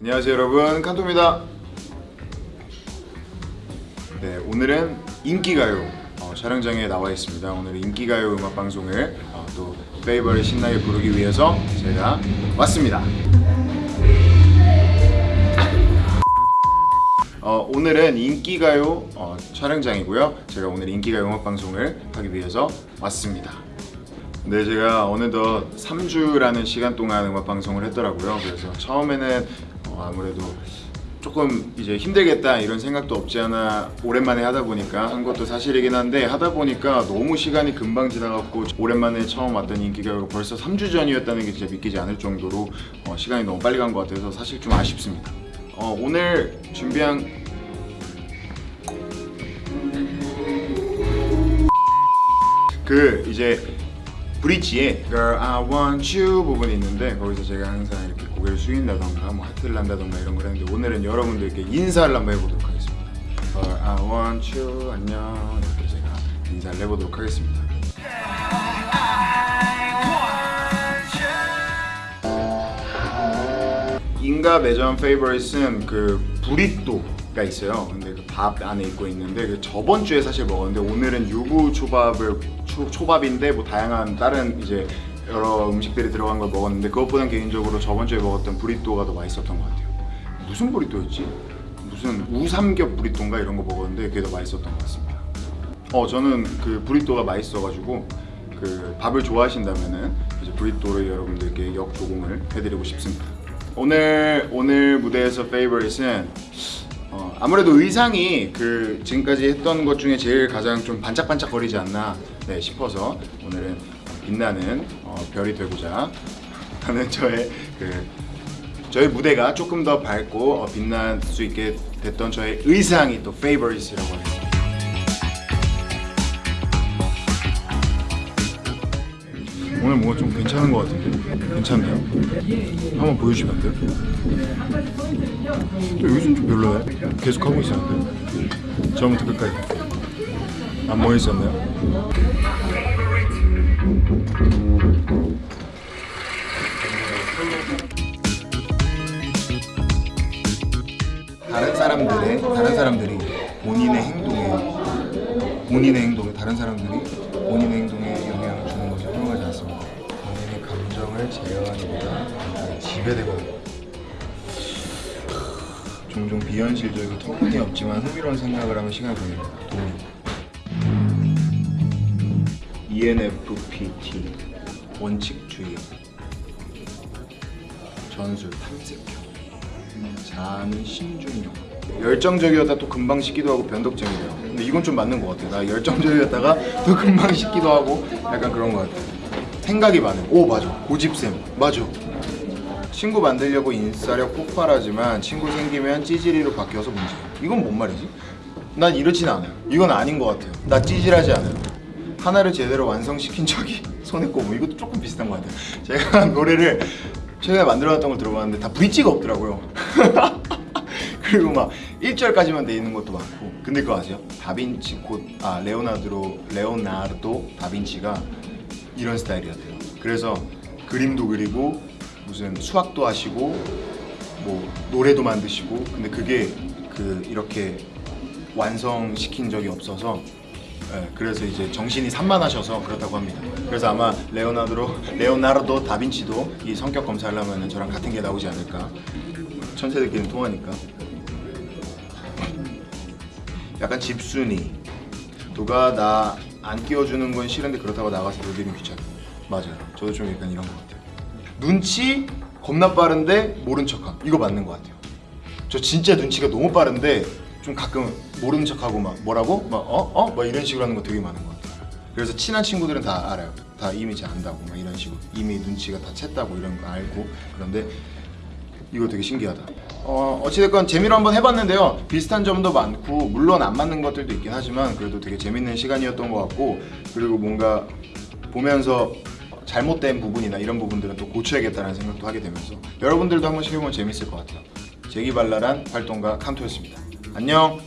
안녕하세요 여러분. 칸토입니다. 네 오늘은 인기가요 어, 촬영장에 나와 있습니다. 오늘 인기가요 음악방송을 어, 또 페이버를 신나게 부르기 위해서 제가 왔습니다. 어, 오늘은 인기가요 어, 촬영장이고요. 제가 오늘 인기가요 음악방송을 하기 위해서 왔습니다. 네, 제가 어느덧 3주라는 시간 동안 음악 방송을 했더라고요. 그래서 처음에는 어, 아무래도 조금 이제 힘들겠다 이런 생각도 없지 않아 오랜만에 하다 보니까 한 것도 사실이긴 한데 하다 보니까 너무 시간이 금방 지나갔고 오랜만에 처음 왔던 인기가 벌써 3주 전이었다는 게 진짜 믿기지 않을 정도로 어, 시간이 너무 빨리 간 것 같아서 사실 좀 아쉽습니다. 어, 오늘 준비한 그 이제 브릿지에 Girl I want you 부분이 있는데 거기서 제가 항상 이렇게 고개를 숙인다던가 뭐 하트를 난다던가 이런 걸 했는데 오늘은 여러분들께 인사를 한번 해보도록 하겠습니다. Girl I want you 안녕. 이렇게 제가 인사를 해보도록 하겠습니다. 인가 매점 페이버릿은 그 브리또 가 있어요. 근데 그 밥 안에 있고 있는데 그 저번 주에 사실 먹었는데 오늘은 유부 초밥을 초, 초밥인데 뭐 다양한 다른 이제 여러 음식들이 들어간 걸 먹었는데 그것보단 개인적으로 저번 주에 먹었던 브리또가 더 맛있었던 것 같아요. 무슨 브리또였지? 무슨 우삼겹 브리또인가 이런 거 먹었는데 그게 더 맛있었던 것 같습니다. 어 저는 그 브리또가 맛있어가지고 그 밥을 좋아하신다면은 이제 브리또를 여러분들께 역조공을 해드리고 싶습니다. 오늘 오늘 무대에서 페이버릿은 어, 아무래도 의상이 그 지금까지 했던 것 중에 제일 가장 좀 반짝반짝 거리지 않나 네, 싶어서 오늘은 빛나는 어, 별이 되고자 하는 저의 그 저희 무대가 조금 더 밝고 어, 빛날 수 있게 됐던 저의 의상이 또 페이버릿이라고 합니 오늘 뭔가 좀 괜찮은 것 같은데 괜찮나요? 한번 보여주시면 안 돼요? 또 여기선 좀 별로네 계속 하고 있었는데 처음부터 끝까지 안 모였었나요? 다른 사람들의 다른 사람들이 본인의 행동에 본인의 행동에 다른 사람들이 본인의 행동에 감정을 제어하는 것보다 감정에 지배되거든요. 종종 비현실적이고 터무니없지만 흥미로운 생각을 하면. 도움이. E ENFPT 원칙주의. 전술 탐색형. 자는 신중형 열정적이었다 또 금방 식기도 하고 변덕쟁이래요. 근데 이건 좀 맞는 것 같아 나 열정적이었다가 또 금방 식기도 하고 약간 그런 것 같아 생각이 많은 오 맞아. 고집쌤 맞아. 친구 만들려고 인싸력 폭발하지만 친구 생기면 찌질이로 바뀌어서 문제. 이건 뭔 말이지? 난 이렇진 않아요. 이건 아닌 것 같아요. 나 찌질하지 않아요. 하나를 제대로 완성시킨 적이 손에 꼽음 이것도 조금 비슷한 것 같아요. 제가 노래를 최근에 만들어놨던 걸 들어봤는데 다 브릿지가 없더라고요. 그리고 막 1절까지만 돼 있는 것도 많고. 근데 그거 아세요? 다빈치 곧 아 레오나르도 레오나르도 다빈치가 이런 스타일이었대요 그래서 그림도 그리고 무슨 수학도 하시고 뭐 노래도 만드시고 근데 그게 그 이렇게 완성시킨 적이 없어서 예, 그래서 이제 정신이 산만하셔서 그렇다고 합니다. 그래서 아마 레오나르도 레오나르도 다빈치도 이 성격 검사를 하면 저랑 같은 게 나오지 않을까. 천재들끼리 통하니까. 약간 집순이. 누가 나 안 끼워주는 건 싫은데 그렇다고 나가서 놀리는 귀찮아. 맞아요. 저도 좀 약간 이런 것 같아요. 눈치 겁나 빠른데 모른 척함. 이거 맞는 것 같아요. 저 진짜 눈치가 너무 빠른데 좀 가끔 모르는 척하고 막 뭐라고 막 어? 어? 막 이런 식으로 하는 거 되게 많은 것 같아요. 그래서 친한 친구들은 다 알아요. 다 이미 제 안다고 막 이런 식으로 이미 눈치가 다 챘다고 이런 거 알고 그런데 이거 되게 신기하다. 어 어찌됐건 재미로 한번 해봤는데요. 비슷한 점도 많고 물론 안 맞는 것들도 있긴 하지만 그래도 되게 재밌는 시간이었던 것 같고 그리고 뭔가 보면서 잘못된 부분이나 이런 부분들은 또 고쳐야겠다는 생각도 하게 되면서 여러분들도 한 번 씩 해보면 재밌을 것 같아요. 재기발랄한 활동가 칸토였습니다. 안녕.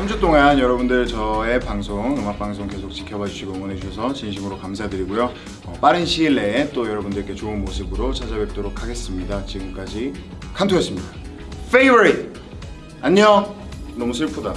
3주 동안 여러분들 저의 방송, 음악 방송 계속 지켜봐 주시고 응원해 주셔서 진심으로 감사드리고요. 어, 빠른 시일 내에 또 여러분들께 좋은 모습으로 찾아뵙도록 하겠습니다. 지금까지 칸투였습니다. Favorite. 안녕. 너무 슬프다.